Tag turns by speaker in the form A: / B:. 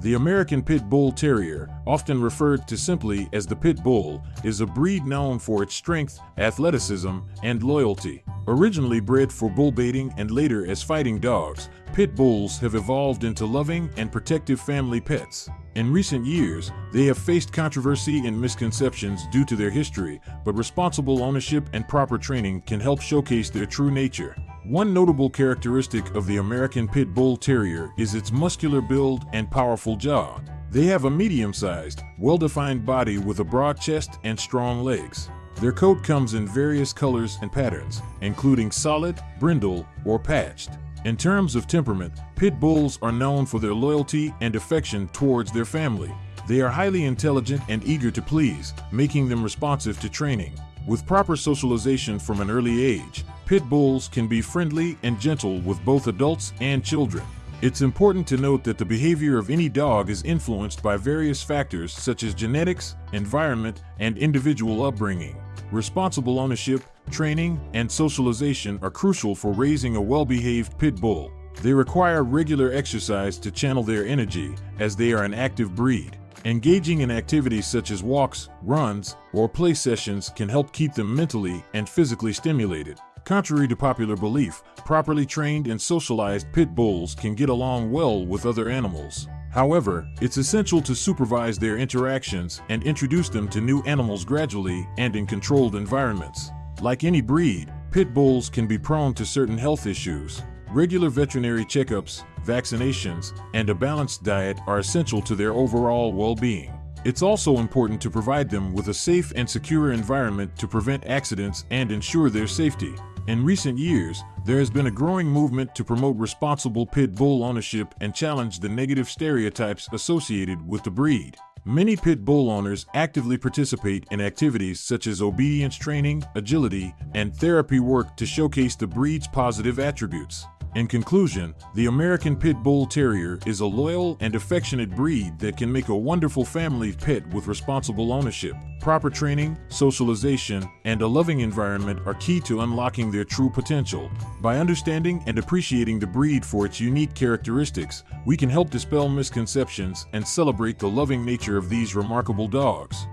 A: The American Pit Bull Terrier, often referred to simply as the Pit Bull, is a breed known for its strength, athleticism, and loyalty. Originally bred for bull baiting and later as fighting dogs, pit bulls have evolved into loving and protective family pets. In recent years, they have faced controversy and misconceptions due to their history, but responsible ownership and proper training can help showcase their true nature. One notable characteristic of the American Pit Bull Terrier is its muscular build and powerful jaw. They have a medium-sized, well-defined body with a broad chest and strong legs. Their coat comes in various colors and patterns, including solid, brindle, or patched. In terms of temperament, pit bulls are known for their loyalty and affection towards their family. They are highly intelligent and eager to please, making them responsive to training. With proper socialization from an early age, pit bulls can be friendly and gentle with both adults and children. It's important to note that the behavior of any dog is influenced by various factors such as genetics, environment, and individual upbringing. Responsible ownership, training, and socialization are crucial for raising a well-behaved pit bull. They require regular exercise to channel their energy, as they are an active breed. Engaging in activities such as walks, runs, or play sessions can help keep them mentally and physically stimulated. Contrary to popular belief, properly trained and socialized pit bulls can get along well with other animals. However, it's essential to supervise their interactions and introduce them to new animals gradually and in controlled environments. Like any breed, pit bulls can be prone to certain health issues. Regular veterinary checkups, vaccinations, and a balanced diet are essential to their overall well-being. It's also important to provide them with a safe and secure environment to prevent accidents and ensure their safety. In recent years, there has been a growing movement to promote responsible pit bull ownership and challenge the negative stereotypes associated with the breed. Many pit bull owners actively participate in activities such as obedience training, agility, and therapy work to showcase the breed's positive attributes. In conclusion, the American Pit Bull Terrier is a loyal and affectionate breed that can make a wonderful family pet with responsible ownership. Proper training, socialization, and a loving environment are key to unlocking their true potential. By understanding and appreciating the breed for its unique characteristics, we can help dispel misconceptions and celebrate the loving nature of these remarkable dogs.